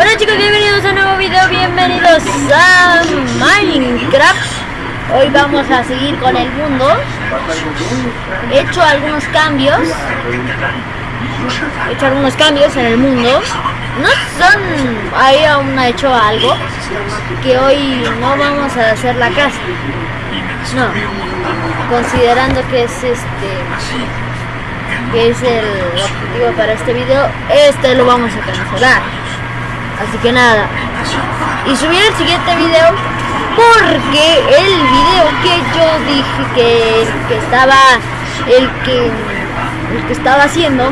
Hola chicos, bienvenidos a un nuevo video, bienvenidos a Minecraft. Hoy vamos a seguir con el mundo. He hecho algunos cambios. He hecho algunos cambios en el mundo. No son... ahí aún ha hecho algo Que hoy no vamos a hacer la casa. No Considerando que es este que es el objetivo para este video, este lo vamos a cancelar. Así que nada. Y subir el siguiente video porque el video que yo dije que, que estaba el que el que estaba haciendo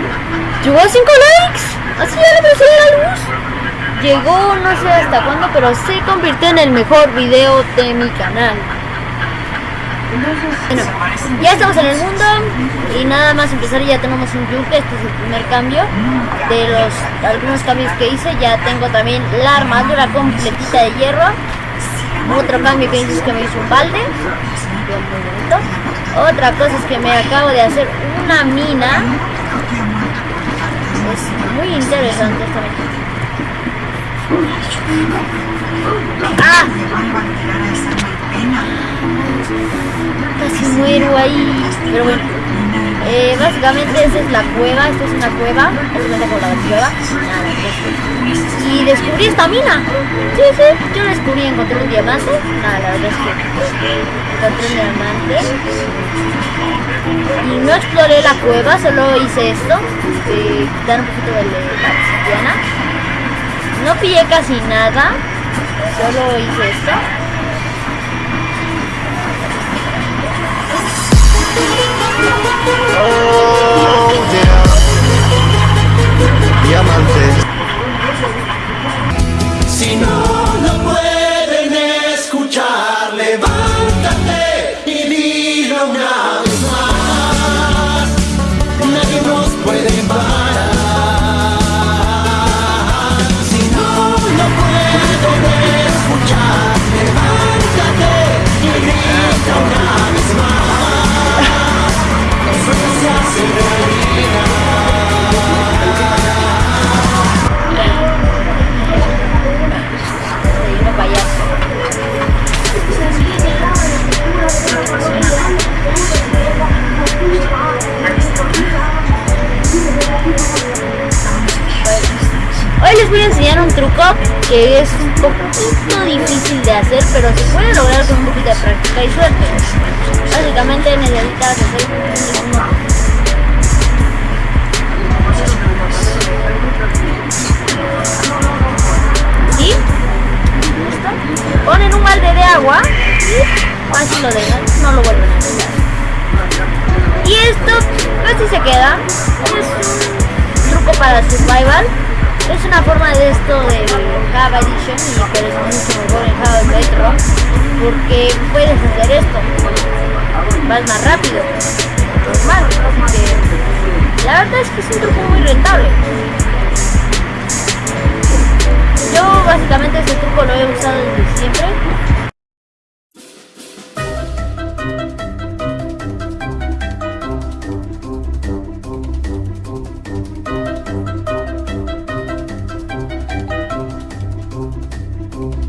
llegó a 5 likes. Así ya le puse la luz. Llegó no sé hasta cuándo, pero se convirtió en el mejor video de mi canal. Bueno, ya estamos en el mundo y nada más empezar ya tenemos un yunque, este es el primer cambio de los algunos cambios que hice, ya tengo también la armadura completita de hierro, otro cambio que hice es que me hizo un balde, otra cosa es que me acabo de hacer una mina, es muy interesante esta mina. ¡Ah! Muero ahí. Pero bueno. Eh, básicamente esa es la cueva, esta es una cueva, con la cueva, y descubrí esta mina, sí, sí, yo descubrí, encontré un diamante, nada, la verdad es que encontré un diamante, y no exploré la cueva, solo hice esto, eh, quitar un poquito de la obsidiana, no pillé casi nada, solo hice esto, Oh, yeah. Diamantes. Que es un poquito difícil de hacer, pero se puede lograr con un poquito de práctica y suerte. Básicamente necesitas hacer ¿Sí? Ponen un balde de agua y fácil lo dejan, no lo vuelven a quitar. Y esto casi se queda. Es un truco para survival. Es una forma de esto del Java Edition y por eso mucho mejor en Java Metro porque puedes hacer esto. Vas más rápido. Normal. Así que la verdad es que es un truco muy rentable. Yo básicamente este truco lo he usado desde siempre. you.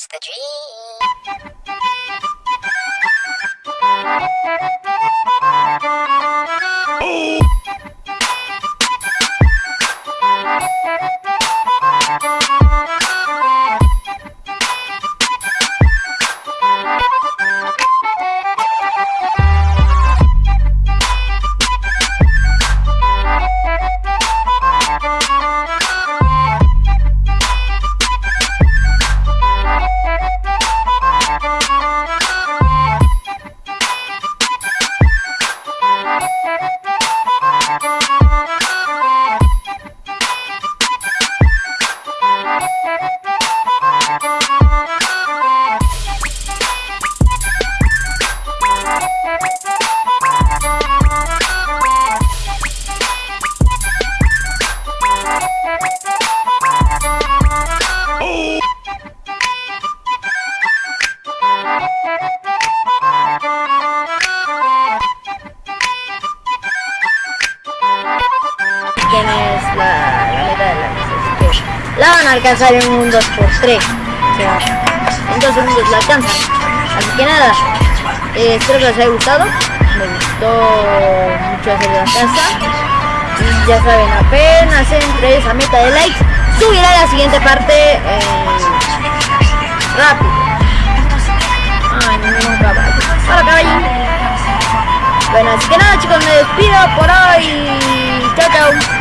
It's the dream. A alcanzar en un 2x3. O sea, en dos segundos la alcanzan. Así que nada, eh, espero que les haya gustado. Me gustó mucho hacer la casa. Y ya saben, apenas entre esa meta de likes, subiré la siguiente parte eh, rápido. Ay, no, caballo. Hola, caballo. Bueno, así que nada chicos, me despido por hoy.